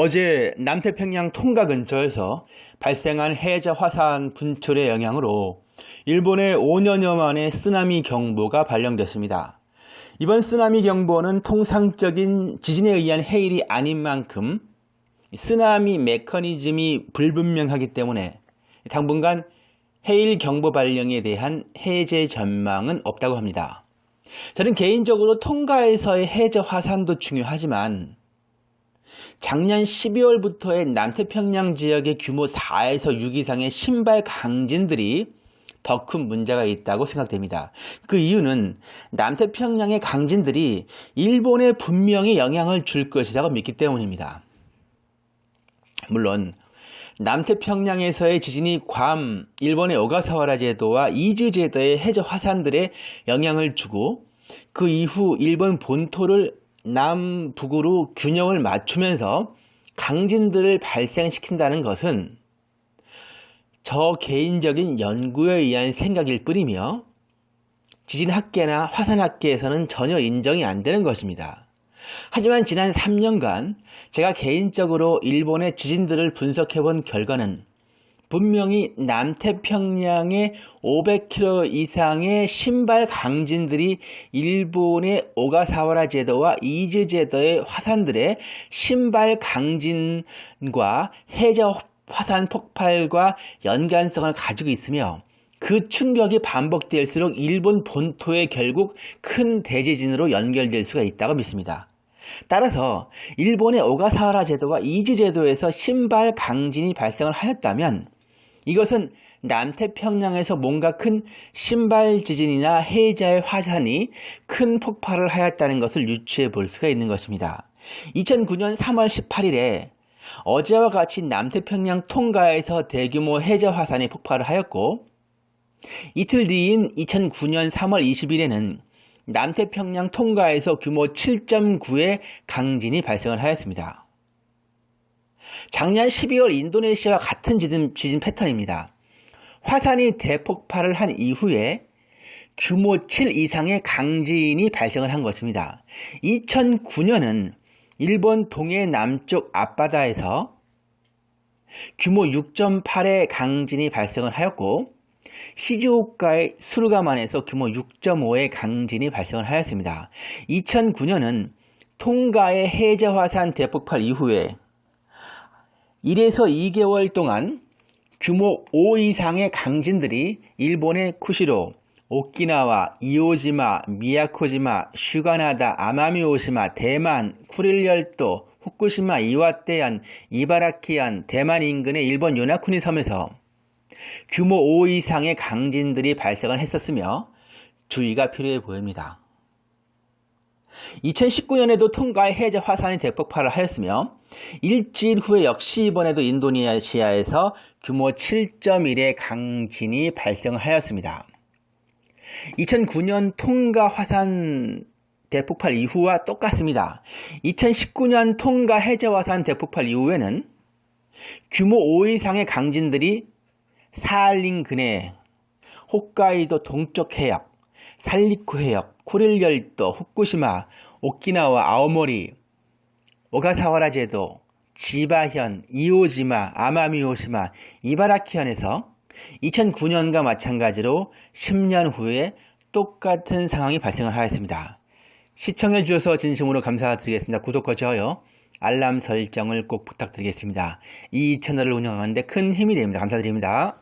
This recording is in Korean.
어제 남태평양 통가 근처에서 발생한 해저 화산 분출의 영향으로 일본에 5년여 만에 쓰나미 경보가 발령됐습니다. 이번 쓰나미 경보는 통상적인 지진에 의한 해일이 아닌 만큼 쓰나미 메커니즘이 불분명하기 때문에 당분간 해일 경보 발령에 대한 해제 전망은 없다고 합니다. 저는 개인적으로 통가에서의 해저 화산도 중요하지만 작년 12월부터의 남태평양 지역의 규모 4에서 6 이상의 신발 강진들이 더 큰 문제가 있다고 생각됩니다. 그 이유는 남태평양의 강진들이 일본에 분명히 영향을 줄 것이라고 믿기 때문입니다. 물론 남태평양에서의 지진이 괌, 일본의 오가사와라 제도와 이즈 제도의 해저 화산들에 영향을 주고 그 이후 일본 본토를 남북으로 균형을 맞추면서 강진들을 발생시킨다는 것은 저 개인적인 연구에 의한 생각일 뿐이며 지진학계나 화산학계에서는 전혀 인정이 안 되는 것입니다. 하지만 지난 3년간 제가 개인적으로 일본의 지진들을 분석해 본 결과는 분명히 남태평양의 500km 이상의 심발 강진들이 일본의 오가사와라 제도와 이즈 제도의 화산들의 심발 강진과 해저 화산 폭발과 연관성을 가지고 있으며 그 충격이 반복될수록 일본 본토에 결국 큰 대지진으로 연결될 수가 있다고 믿습니다. 따라서 일본의 오가사와라 제도와 이즈 제도에서 심발 강진이 발생을 하였다면 이것은 남태평양에서 뭔가 큰 신발 지진이나 해자의 화산이 큰 폭발을 하였다는 것을 유추해 볼 수가 있는 것입니다. 2009년 3월 18일에 어제와 같이 남태평양 통가에서 대규모 해저 화산이 폭발을 하였고 이틀 뒤인 2009년 3월 20일에는 남태평양 통가에서 규모 7.9의 강진이 발생을 하였습니다. 작년 12월 인도네시아와 같은 지진, 지진 패턴입니다. 화산이 대폭발을 한 이후에 규모 7 이상의 강진이 발생을 한 것입니다. 2009년은 일본 동해 남쪽 앞바다에서 규모 6.8의 강진이 발생을 하였고 시즈오카의 수르가만에서 규모 6.5의 강진이 발생을 하였습니다. 2009년은 통가의 해저화산 대폭발 이후에 1에서 2개월 동안 규모 5 이상의 강진들이 일본의 쿠시로, 오키나와, 이오지마, 미야코지마, 슈가나다, 아마미오시마, 대만, 쿠릴열도, 후쿠시마, 이와떼안, 이바라키안, 대만 인근의 일본 요나쿠니 섬에서 규모 5 이상의 강진들이 발생을 했었으며 주의가 필요해 보입니다. 2019년에도 통가의 해저 화산이 대폭발을 하였으며 일주일 후에 역시 이번에도 인도네시아에서 규모 7.1의 강진이 발생하였습니다. 2009년 통가 화산 대폭발 이후와 똑같습니다. 2019년 통가 해저 화산 대폭발 이후에는 규모 5 이상의 강진들이 사할린 근해, 홋카이도 동쪽 해역, 살리쿠 해역, 쿠릴열도, 후쿠시마, 오키나와 아오모리, 오가사와라 제도, 지바현, 이오지마, 아마미오시마, 이바라키현에서 2009년과 마찬가지로 10년 후에 똑같은 상황이 발생을 하였습니다. 시청해 주셔서 진심으로 감사드리겠습니다. 구독과 좋아요, 알람 설정을 꼭 부탁드리겠습니다. 이 채널을 운영하는데 큰 힘이 됩니다. 감사드립니다.